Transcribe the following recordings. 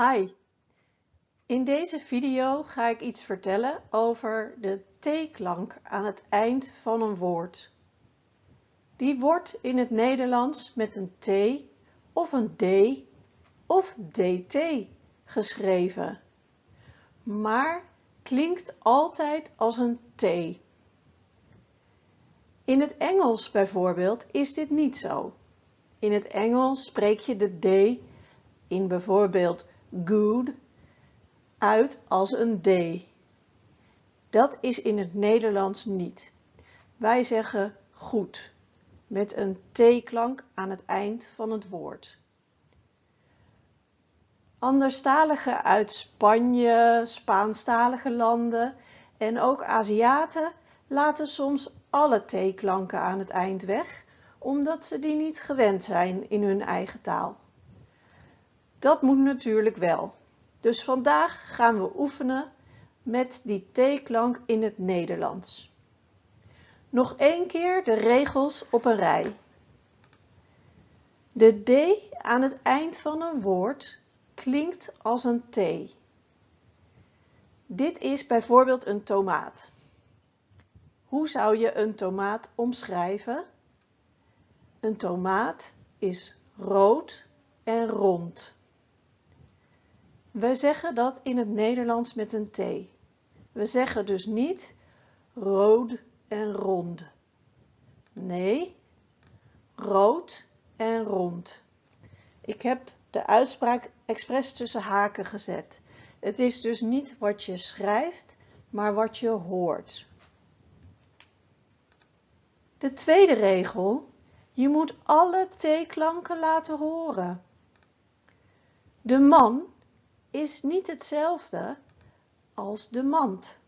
Hi, in deze video ga ik iets vertellen over de T-klank aan het eind van een woord. Die wordt in het Nederlands met een T of een D of DT geschreven, maar klinkt altijd als een T. In het Engels bijvoorbeeld is dit niet zo. In het Engels spreek je de D in bijvoorbeeld good uit als een D. Dat is in het Nederlands niet. Wij zeggen goed met een T-klank aan het eind van het woord. Anderstaligen uit Spanje, Spaanstalige landen en ook Aziaten laten soms alle T-klanken aan het eind weg, omdat ze die niet gewend zijn in hun eigen taal. Dat moet natuurlijk wel. Dus vandaag gaan we oefenen met die T-klank in het Nederlands. Nog één keer de regels op een rij. De D aan het eind van een woord klinkt als een T. Dit is bijvoorbeeld een tomaat. Hoe zou je een tomaat omschrijven? Een tomaat is rood en rond. We zeggen dat in het Nederlands met een T. We zeggen dus niet rood en rond. Nee, rood en rond. Ik heb de uitspraak expres tussen haken gezet. Het is dus niet wat je schrijft, maar wat je hoort. De tweede regel. Je moet alle T-klanken laten horen. De man is niet hetzelfde als de mand.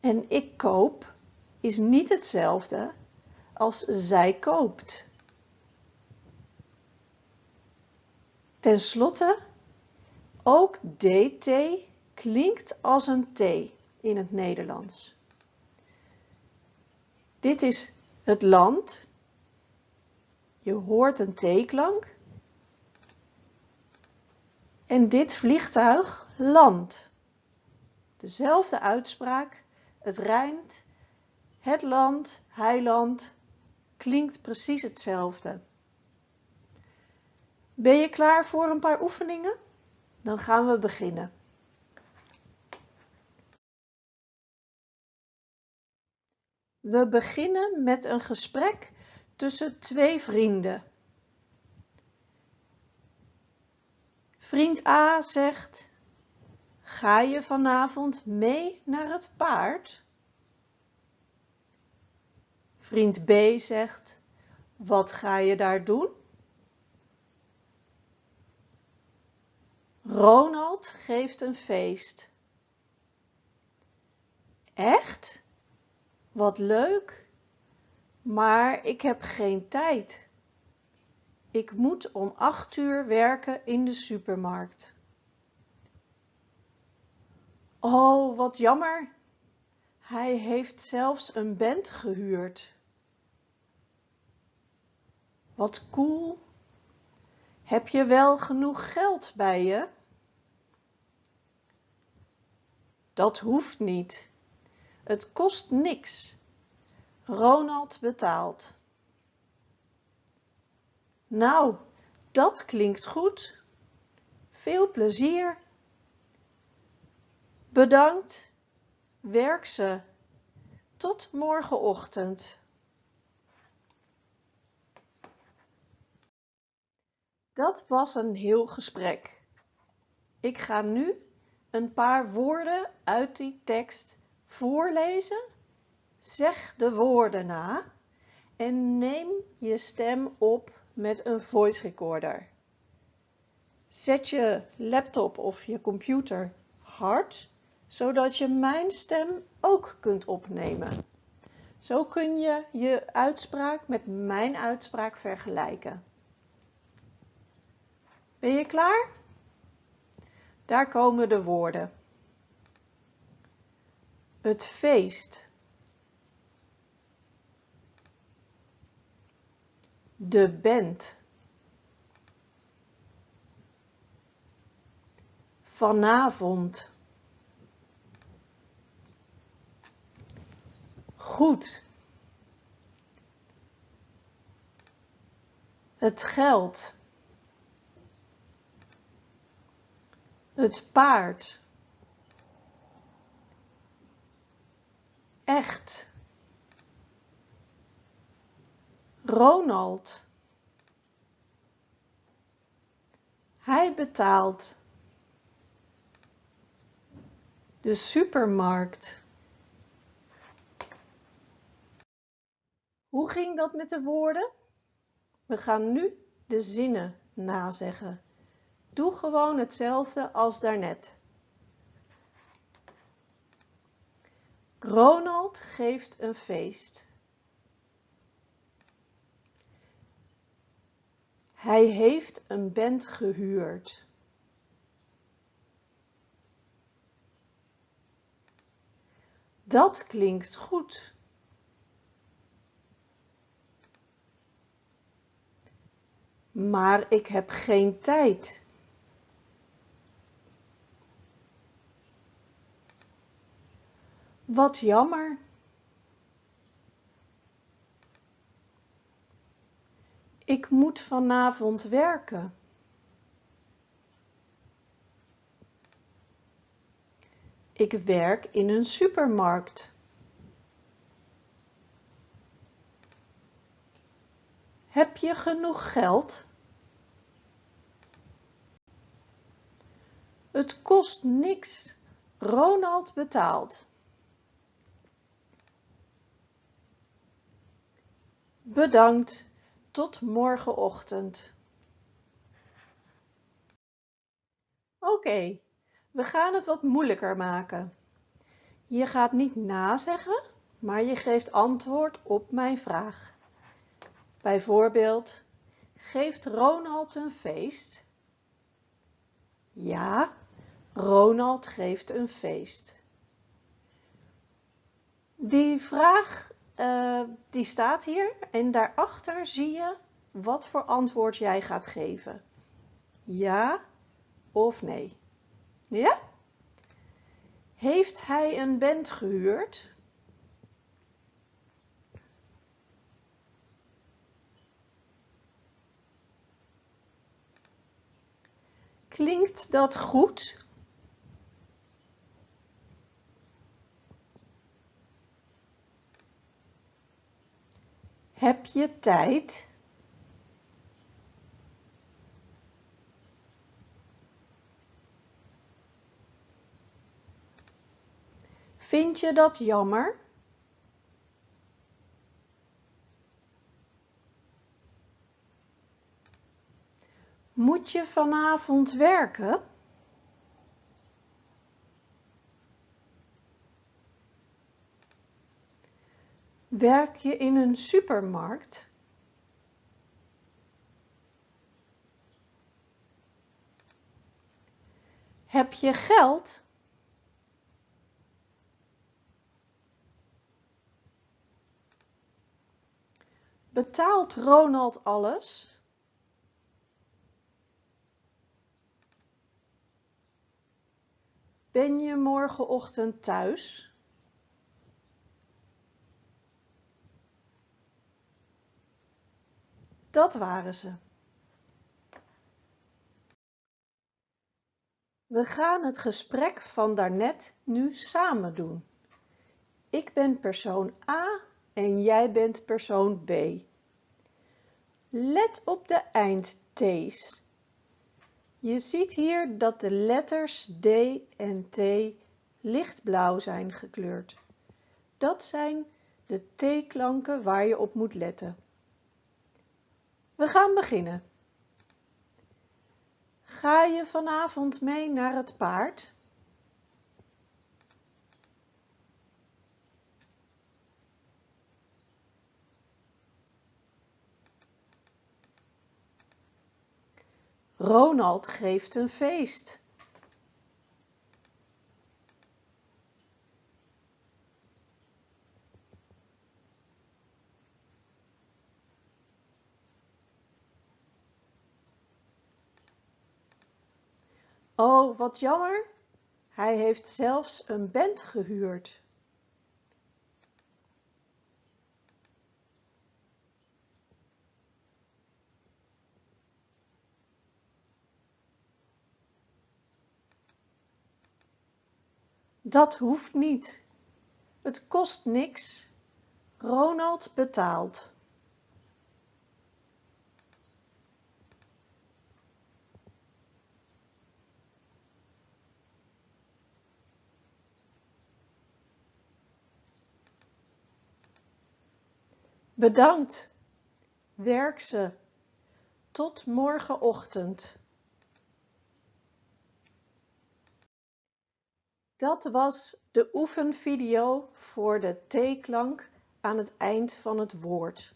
En ik koop is niet hetzelfde als zij koopt. Ten slotte, ook dt klinkt als een t in het Nederlands. Dit is het land. Je hoort een t-klank. En dit vliegtuig landt. Dezelfde uitspraak, het rijmt, het land, heiland, klinkt precies hetzelfde. Ben je klaar voor een paar oefeningen? Dan gaan we beginnen. We beginnen met een gesprek tussen twee vrienden. Vriend A zegt: Ga je vanavond mee naar het paard? Vriend B zegt: Wat ga je daar doen? Ronald geeft een feest. Echt? Wat leuk. Maar ik heb geen tijd. Ik moet om acht uur werken in de supermarkt. Oh, wat jammer. Hij heeft zelfs een band gehuurd. Wat cool. Heb je wel genoeg geld bij je? Dat hoeft niet. Het kost niks. Ronald betaalt. Nou, dat klinkt goed. Veel plezier. Bedankt. Werk ze. Tot morgenochtend. Dat was een heel gesprek. Ik ga nu een paar woorden uit die tekst voorlezen. Zeg de woorden na en neem je stem op met een voice recorder. Zet je laptop of je computer hard, zodat je mijn stem ook kunt opnemen. Zo kun je je uitspraak met mijn uitspraak vergelijken. Ben je klaar? Daar komen de woorden. Het feest. De band Vanavond. Goed. Het geld. Het paard. Echt. Ronald. Hij betaalt. De supermarkt. Hoe ging dat met de woorden? We gaan nu de zinnen nazeggen. Doe gewoon hetzelfde als daarnet. Ronald geeft een feest. Hij heeft een band gehuurd. Dat klinkt goed. Maar ik heb geen tijd. Wat jammer. Ik moet vanavond werken. Ik werk in een supermarkt. Heb je genoeg geld? Het kost niks. Ronald betaalt. Bedankt. Tot morgenochtend. Oké, we gaan het wat moeilijker maken. Je gaat niet nazeggen, maar je geeft antwoord op mijn vraag. Bijvoorbeeld, geeft Ronald een feest? Ja, Ronald geeft een feest. Die vraag uh, die staat hier en daarachter zie je wat voor antwoord jij gaat geven. Ja of nee? Ja? Heeft hij een band gehuurd? Klinkt dat goed? Heb je tijd? Vind je dat jammer? Moet je vanavond werken? Werk je in een supermarkt? Heb je geld? Betaalt Ronald alles? Ben je morgenochtend thuis? Dat waren ze. We gaan het gesprek van daarnet nu samen doen. Ik ben persoon A en jij bent persoon B. Let op de eindt's. Je ziet hier dat de letters D en T lichtblauw zijn gekleurd. Dat zijn de T-klanken waar je op moet letten. We gaan beginnen. Ga je vanavond mee naar het paard? Ronald geeft een feest. Oh, wat jammer. Hij heeft zelfs een band gehuurd. Dat hoeft niet. Het kost niks. Ronald betaalt. Bedankt. Werk ze. Tot morgenochtend. Dat was de oefenvideo voor de T-klank aan het eind van het woord.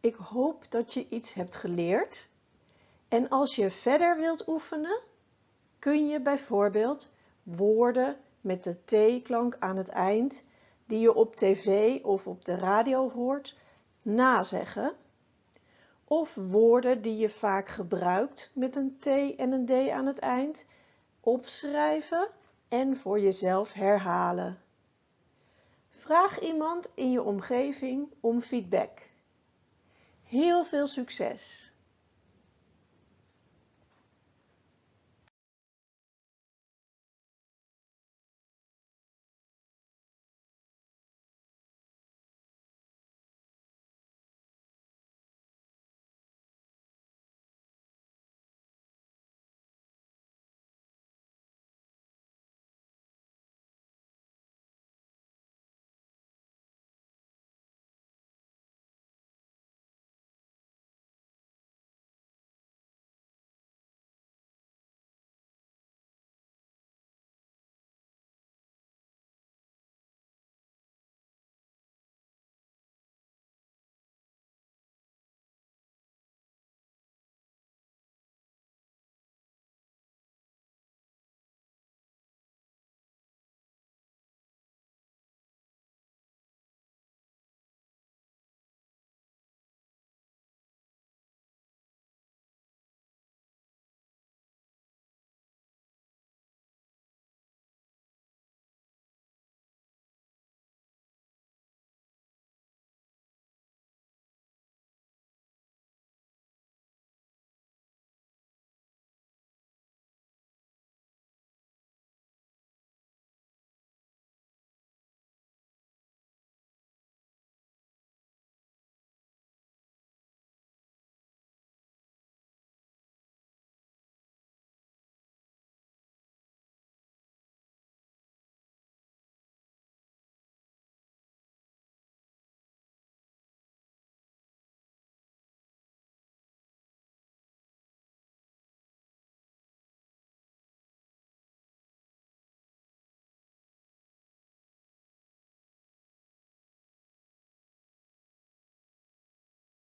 Ik hoop dat je iets hebt geleerd. En als je verder wilt oefenen, kun je bijvoorbeeld woorden met de T-klank aan het eind, die je op tv of op de radio hoort, nazeggen. Of woorden die je vaak gebruikt met een T en een D aan het eind, opschrijven en voor jezelf herhalen. Vraag iemand in je omgeving om feedback. Heel veel succes!